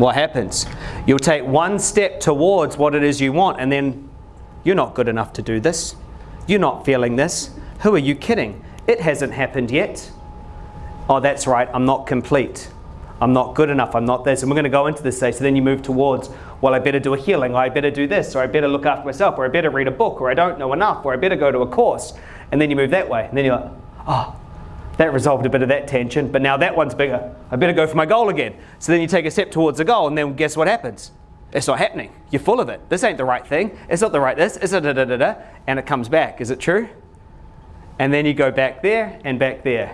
what happens? You'll take one step towards what it is you want and then you're not good enough to do this. You're not feeling this. Who are you kidding? It hasn't happened yet. Oh, that's right, I'm not complete. I'm not good enough, I'm not this. And we're going to go into this stage. So then you move towards, well, I better do a healing, or I better do this, or I better look after myself, or I better read a book, or I don't know enough, or I better go to a course. And then you move that way. And then you're like, oh, that resolved a bit of that tension, but now that one's bigger. I better go for my goal again. So then you take a step towards the goal, and then guess what happens? It's not happening. You're full of it. This ain't the right thing. It's not the right this. It's a da da da da. And it comes back. Is it true? And then you go back there and back there.